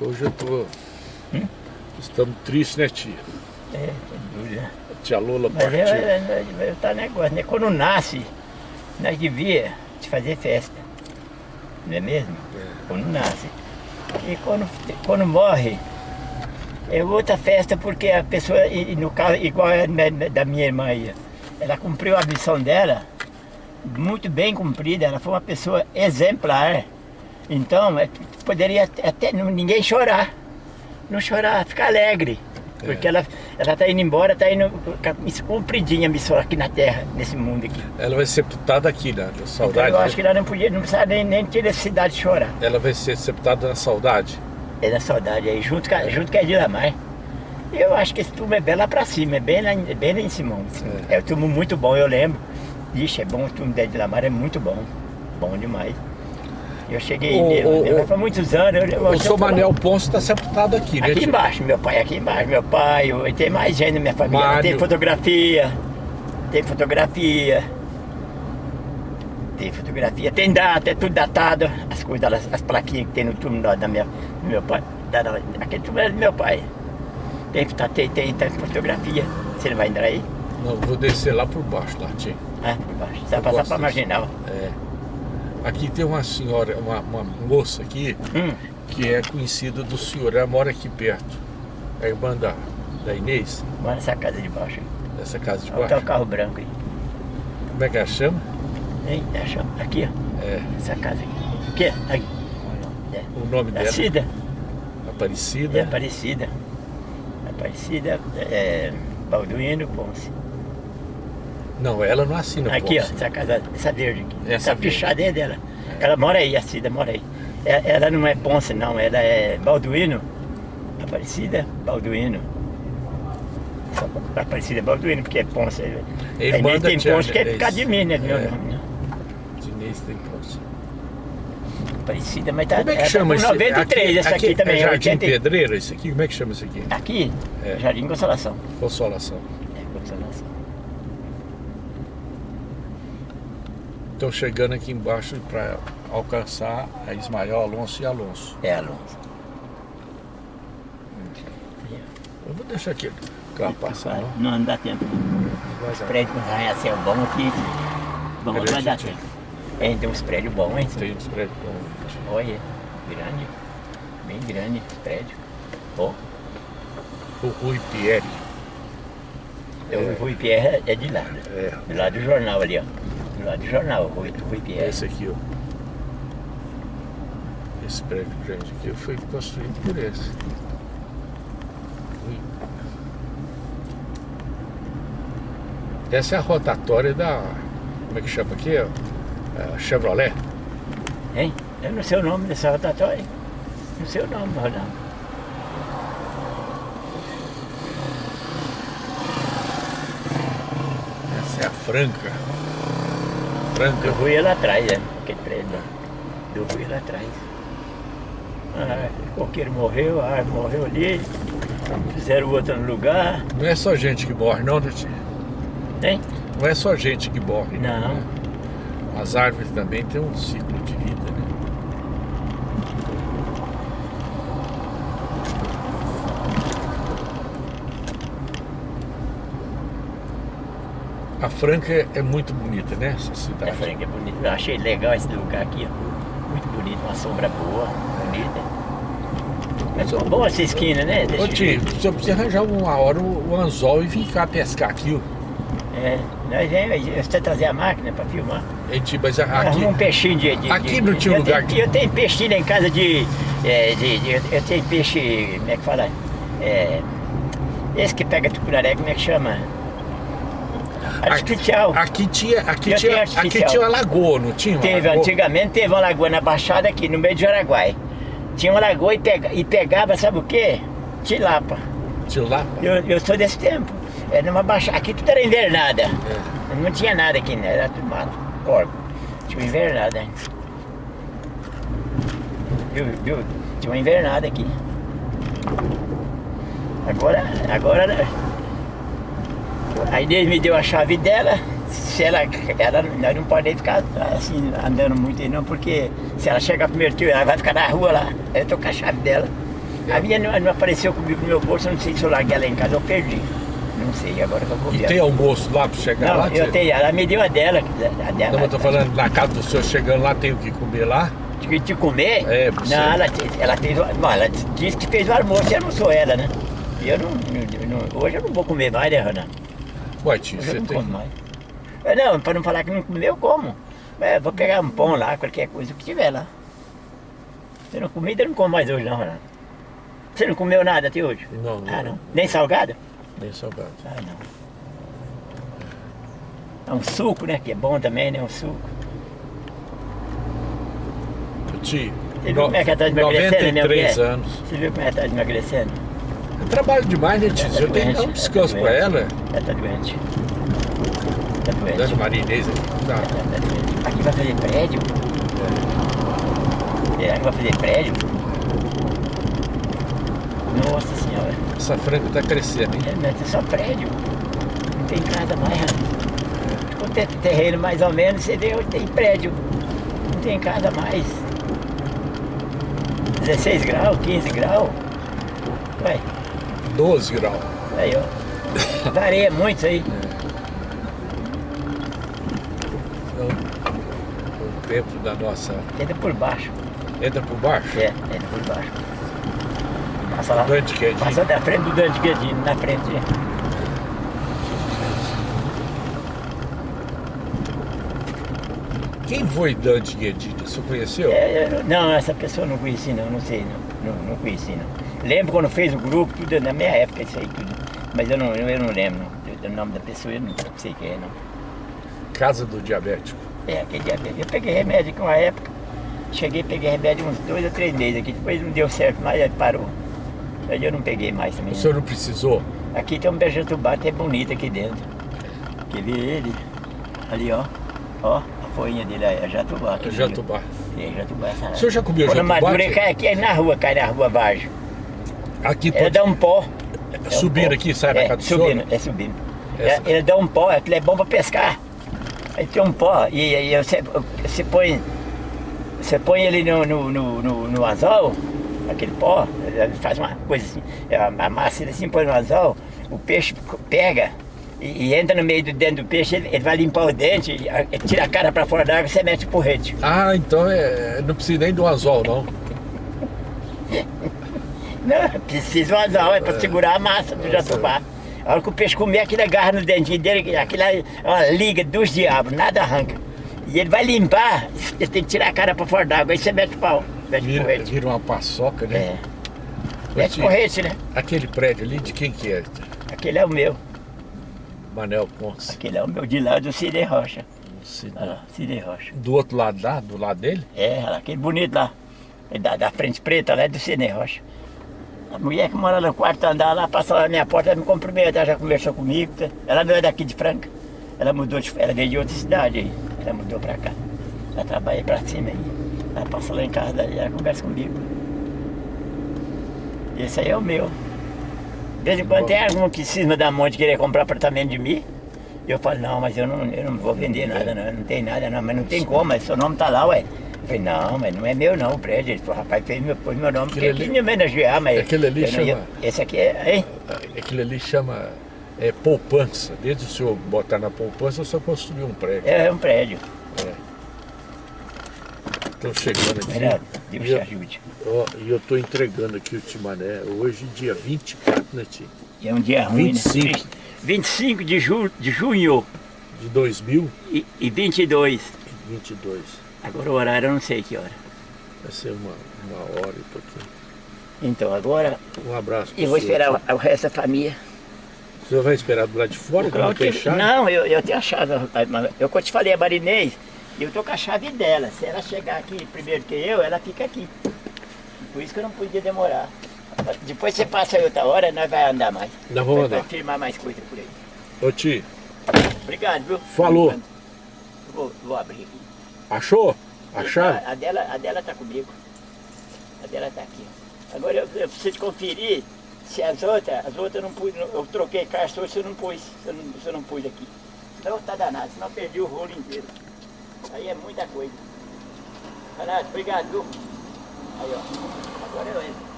Hoje eu tô... Hum? Estamos tristes, né, tia? É, sem dúvida. A tia Lola Mas partiu. é, é, é, tá negócio, né? Quando nasce, nós devia de fazer festa. Não é mesmo? É. Quando nasce. E quando, quando morre, é outra festa porque a pessoa, e, no caso, igual a da minha irmã aí, ela cumpriu a missão dela, muito bem cumprida, ela foi uma pessoa exemplar. Então, é, poderia até ninguém chorar. Não chorar, ficar alegre. Porque É. ela ela está indo embora, está indo cumpridinha a missão aqui na Terra, nesse mundo aqui. Ela vai ser sepultada aqui, né? Na Então, saudade. eu acho que ela não podia, não precisava nem, nem ter necessidade de chorar. Ela vai ser sepultada na saudade. É da saudade aí, junto com, a- junto com a Edilamar. Eu acho que esse túmulo é bem lá pra cima, é bem lá, em- bem lá em cima. É. É. um túmulo muito bom, eu lembro. Ixi, é bom, o túmulo da Edilamar é muito bom. Bom demais. Eu cheguei O- nele, o- o- foi muitos anos. Eu, eu, O seu Manel Ponce está sepultado aqui, né, Aqui embaixo, meu pai, aqui embaixo, meu pai, eu- tem mais gente na minha família, Mário. tem fotografia, tem fotografia, tem fotografia, tem data, é tudo datado, as coisas, as, as plaquinhas que tem no túmulo da, da minha, do meu pai, da, aquele túmulo é do meu pai. Tem, tá, tem, tem, tem fotografia, você não vai entrar aí? Não, vou descer lá por baixo, lá, tia. Ah, por baixo, você vai passar disso. marginal. É. Aqui tem uma senhora, uma, uma moça aqui, Hum, que é conhecida do senhor. Ela mora aqui perto. É a irmã da, da Inês, mora nessa casa de baixo. dessa casa de Olha o baixo. carro branco aí. Como é que ela chama? Hein, acha? Aqui, ó, É, essa casa aqui. Aqui, aqui. É. o nome dela. Cida. Aparecida. É Aparecida. Aparecida é Balduino Ponce. Não, ela não assina aqui, ó, Ponce. essa casa, essa verde aqui. Essa Essa verde. fichada é dela. Ela mora aí, a Cida mora aí. É- Ela não é Ponce, não, ela é Balduino. Aparecida Balduino. Só Aparecida Balduino, porque é Ponce. É A irmã Inês tem Ponce, que é por Inês. causa de mim, né? do meu É. nome, né? Inês tem Ponce. Aparecida, mas tá. Como é que ela chama tá esse? com 93, essa aqui, também. É Jardim 80 Pedreira, esse aqui? Como é que chama esse aqui? Aqui, É. Jardim Consolação. Consolação. É, Consolação. Estão chegando aqui embaixo para alcançar a Ismael, Alonso e Alonso. É, Alonso. Eu vou deixar aqui o carro passar. não? Não, não dá tempo. Vai Os prédios com arranha-céu bom aqui. Bom, não vai dar tempo. É, tem uns prédios bons, hein? Tem uns prédios bons. Olha, grande. Bem grande esse prédio. Ó, O Rui Pierre. o Rui Pierre é de lado. É. Do lado do jornal ali, ó. Lado do jornal, Rui, Rui Pierre. Esse aqui, ó. Esse prédio grande aqui foi construído por esse. Essa é a rotatória da. Como é que chama aqui? ó? É, Chevrolet. Hein? Eu não sei o nome dessa rotatória. Não sei o nome, Ronaldo. É a Franca. Do. Rui é lá atrás, né? Aquele prédio lá. Do Rui é lá atrás. Ah, o coqueiro morreu, a árvore morreu ali. Fizeram outra no lugar. Não é só gente que morre, não, né, tia? Hein? Não é só gente que morre, Não. né? As árvores também têm um ciclo de vida, né? A Franca é, é muito bonita, né? Essa É, cidade. Franca é bonito. Eu achei legal esse lugar aqui. Muito bonito, uma sombra boa, bonita. Mas ficou boa essa esquina, né? Desse Ô tio, você precisa arranjar uma hora o, o anzol e vir cá pescar aqui, ó. É, nós vemos, você trazer a máquina para filmar. Hein, tio, mas a- aqui, um peixinho de, de- aqui de- não tinha eu lugar tenho- que- Eu tenho peixinho lá em casa de. é, de- de- eu tenho peixe. Como é que fala? É, esse que pega tucunaré, como é que chama? Artificial. aqui tinha, aqui tinha, aqui tinha uma lagoa, não tinha? Teve, lagoa? antigamente teve uma lagoa na Baixada aqui, no meio de Araguai. Tinha uma lagoa e, pega, e pegava, sabe o quê? Tilapa. Lá? Eu, eu sou desse tempo. É numa baixada. Aqui tudo era invernada. É. Não tinha nada aqui, né? Era tudo mato, corpo. Tinha uma invernada. Viu, viu? Tinha uma invernada aqui. Agora, agora. A Inês me deu a chave dela. Se ela, ela nós não podemos ficar assim andando muito aí não, porque se ela chegar primeiro tio, ela vai ficar na rua lá. Aí Eu tô com a chave dela. A minha não, não apareceu comigo no meu bolso, eu não sei se eu larguei ela em casa ou perdi. Não sei, agora que eu vou E ver. tem almoço lá pra chegar Não, lá? eu tenho, ela me deu a dela. A dela Não, mas eu tô falando, na casa do senhor chegando lá, tem o que comer lá? De, de comer? É. Não, ela, ela fez. o- Bom, ela disse que fez o almoço, eu não sou ela, né? E eu não, não- não- Hoje eu não vou comer mais, né, Renan? Ué, tio, eu você não tem... como mais. É, Não, para não falar que não comeu, eu como. É, vou pegar um pão lá, qualquer coisa que tiver lá. Você não comida, eu não como mais hoje, não, Renan. Você não comeu nada até hoje? Não, Ah, não. não. Nem salgado? Nem salgado. Ah, não. É um suco, né? Que é bom também, né? Um suco. Tio, Você viu como é que ela tá emagrecendo, né? 93 mulher? anos. Você viu como ela tá emagrecendo? Eu trabalho demais, né, tio? Ela tá Eu tenho que dar um descanso tá pra doente. ela. Ela tá doente. Tá doente. Maria Inês aqui. Tá. Tá. Aqui vai fazer prédio? Será que vai fazer prédio? Nossa senhora. Essa franga tá crescendo, hein? É, mas é só prédio. Não tem casa mais, né? Quando tem terreno mais ou menos, você vê onde tem prédio. Não tem casa mais. 16 graus, 15 graus. Vai, 12 graus. aí ó. Varia muito isso aí. Então, o tempo da nossa... Entra por baixo. Entra por baixo? É, entra por baixo. Passa lá. Dante Quedinho. Passa da frente do Dante Guedinho, na frente. Quem foi Dante Guedini? Você conheceu? É, eu- não, essa pessoa eu não conheci não, não sei não. Não, não conheci não. Lembro quando fez o grupo, tudo na minha época, isso aí tudo. Mas eu não, eu não lembro não. O nome da pessoa eu não sei quem é não. Casa do Diabético. É, aquele diabetes. Eu peguei remédio aqui uma época. Cheguei, peguei remédio uns dois ou três meses aqui. Depois não deu certo mais, aí parou. Aí eu não peguei mais também. O senhor não precisou? Aqui tem um beijatubá até bonito aqui dentro. Quer ver ele? Ali, ó. Ó, a folhinha dele aí, é jatubá. aqui Jatubá. É, jatubá. O senhor já comeu Quando jatubá? madura, tia? cai aqui é na rua, cai na rua Vargem. Aqui Ele pode dá um pó. É um pó. aqui, sai da é, casa do subindo, senhor? É subindo. Essa- É, ele dá um pó, aquilo é bom pra pescar. Aí tem um pó, e aí você, você põe. Você põe ele no, no, no, no, no anzol, aquele pó, ele faz uma coisa assim, amassa ele assim, põe no anzol, o peixe pega e, e entra no meio do dentro do peixe, ele, ele vai limpar o dente, ele tira a cara pra fora da água e você mete o porrete. Ah, então é, não precisa nem do anzol, não. Não, precisa um anzol, é pra segurar a massa do jatubá. A hora que o peixe comer, aquilo agarra no dentinho dele, aquilo é uma liga dos diabos, nada arranca. E ele vai limpar, ele tem que tirar a cara pra fora d'água, aí você mete o pau, mete Vira, porrete. vira uma paçoca, né? É, mete porrete, né? Aquele prédio ali, de quem que é? Aquele é o meu, Manel Ponce. aquele é o meu de lá do Cine Rocha. Lá, Cine Rocha. Do outro lado lá, do lado dele? É, aquele bonito lá, da, da frente preta lá é do Cine Rocha. A mulher que mora no quarto andar lá, passou lá na minha porta, ela me cumprimentou, já conversou comigo. tá? Ela não é daqui de Franca. Ela mudou, de, ela veio de outra cidade aí. Ela mudou pra cá. Ela trabalha pra cima aí. Ela passa lá em casa, daí ela conversa comigo. Esse aí é o meu. De vez em quando tem algum que cisma da mão de querer comprar apartamento de mim. Eu falo, não, mas eu não, eu não vou vender nada, não, não tem nada, não, mas não tem como, mas seu nome tá lá, ué. Falei, não, mas não é meu não, o prédio. Ele falou, rapaz, fez meu, pôs meu nome, porque Aquele quis ali- me homenagear, mas. aquele ali não ia- chama- Esse aqui é, hein? Aquilo ali chama é, poupança. Desde o senhor botar na poupança, senhor construiu um prédio. É, um prédio. Estou chegando aqui. Renato, Deus E te eu- ajude. ó, E eu estou entregando aqui o Timané. Hoje, dia 24, né, tio? E é um dia ruim, 25. né? 25 de, ju, de junho De 2022. e, e 22. Agora o horário eu não sei que hora. Vai ser uma, uma hora e pouquinho. Então agora Um abraço. eu vou esperar o, o resto da família. O senhor vai esperar do lado de fora, não tem chave? Não, eu, eu tenho a chave. Eu quando te falei a Marinês, eu tô com a chave dela. Se ela chegar aqui primeiro que eu, ela fica aqui. Por isso que eu não podia demorar. Depois você passa aí outra hora, nós vai andar mais. Nós vamos Vai- vai andar. firmar mais coisa por aí. Ô tio, Obrigado, viu? Falou. Vou, vou abrir aqui. Achou? A chave? A, dela, a dela tá comigo. A dela tá aqui. Agora eu, eu preciso conferir se as outras, as outras eu não pus, eu troquei caixa hoje, você não pus, você não, você não pus aqui. Então tá danado, senão eu perdi o rolo inteiro. Aí é muita coisa. Renato, obrigado? Aí ó, agora eu entro.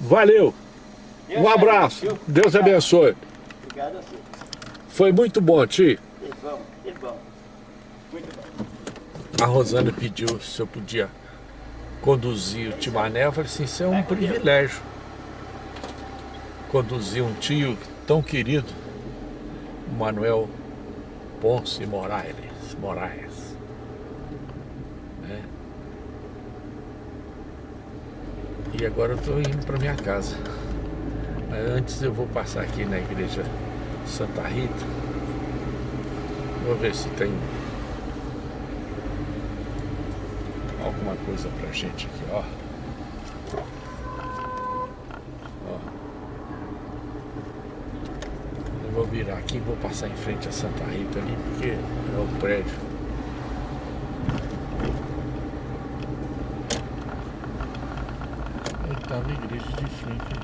Valeu. Um abraço. Deus abençoe. Obrigado a você. Foi muito bom, Ti. Que bom, que bom. A Rosana pediu se eu podia conduzir o Timané. Eu falei assim, isso é um privilégio. Conduzir um tio tão querido, Manuel Ponce Moraes. Moraes. Né? E agora eu estou indo para minha casa. Mas antes eu vou passar aqui na igreja Santa Rita. Vou ver se tem alguma coisa pra gente aqui, ó. Ó. Eu vou virar aqui e vou passar em frente a Santa Rita ali, porque é o prédio. Aí tava a igreja de frente.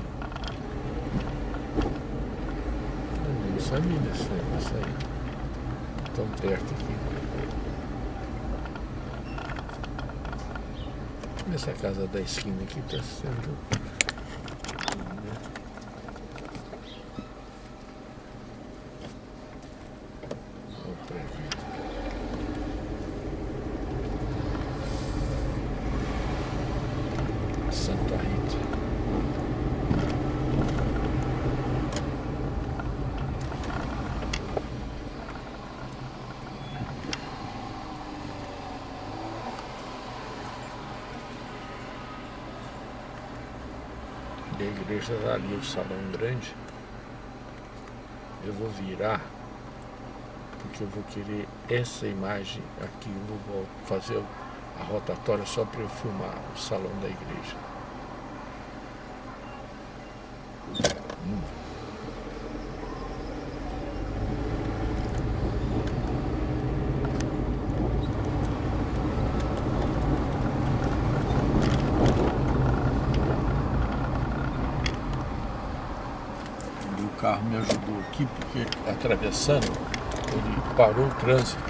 Eu nem sabia desse negócio aí. Tão perto aqui. Essa casa da esquina aqui está sendo. O prédio. Santa Rita. E a igreja ali, o salão grande. Eu vou virar, porque eu vou querer essa imagem aqui. Eu vou fazer a rotatória só para eu filmar o salão da igreja. Hum. E o carro me ajudou aqui, porque atravessando, ele parou o trânsito.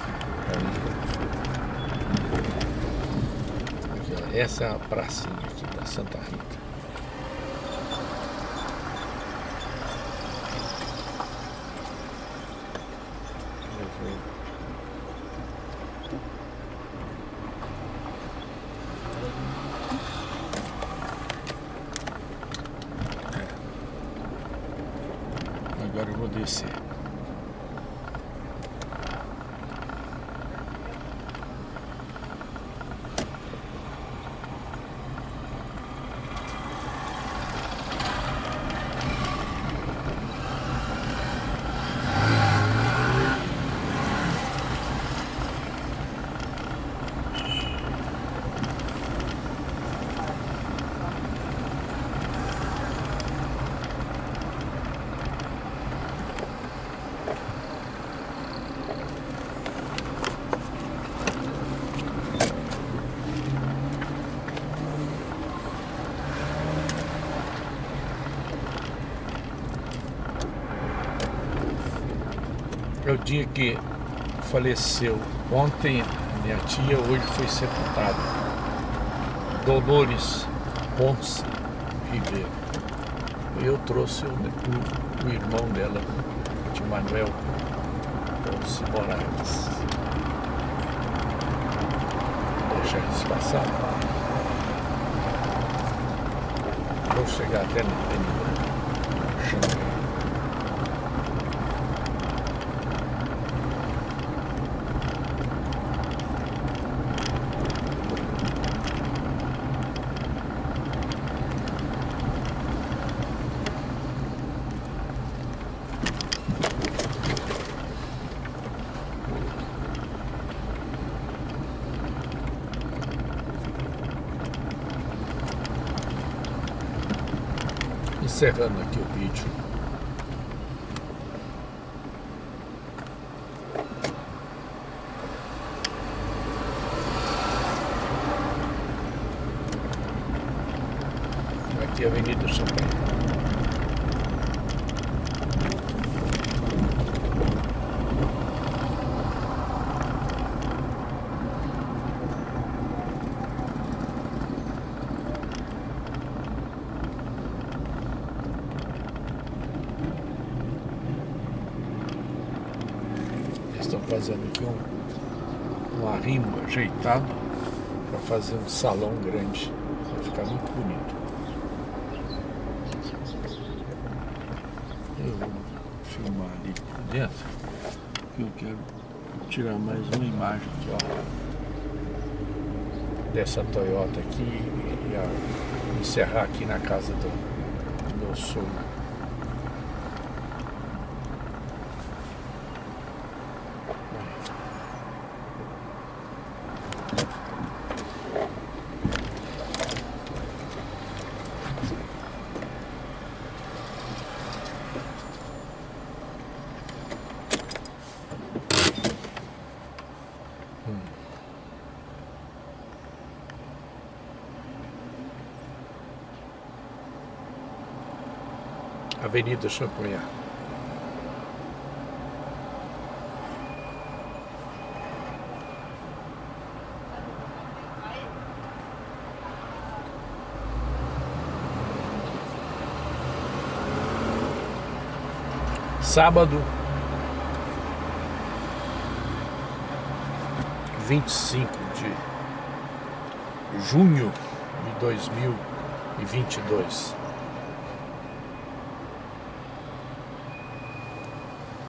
Essa é a pracinha aqui da Santa Rita. Eu vou- Agora eu vou descer. É o dia que faleceu. Ontem minha tia, hoje foi sepultada. Dolores Ponce Ribeiro. Eu trouxe o, o, o irmão dela, de Manuel Ponce Moraes. Vou deixar eles passar. Vou chegar até na avenida Encerrando aqui o vídeo. Aqui é a Avenida Champagne. Fazendo aqui um, um arrimo ajeitado para fazer um salão grande. Vai ficar muito bonito. Eu vou filmar ali por dentro, que eu quero tirar mais uma imagem aqui, ó. Dessa Toyota aqui e a, encerrar aqui na casa do, do meu sogro. Avenida Champagnat. Sábado, vinte e cinco de junho de dois mil e vinte e dois.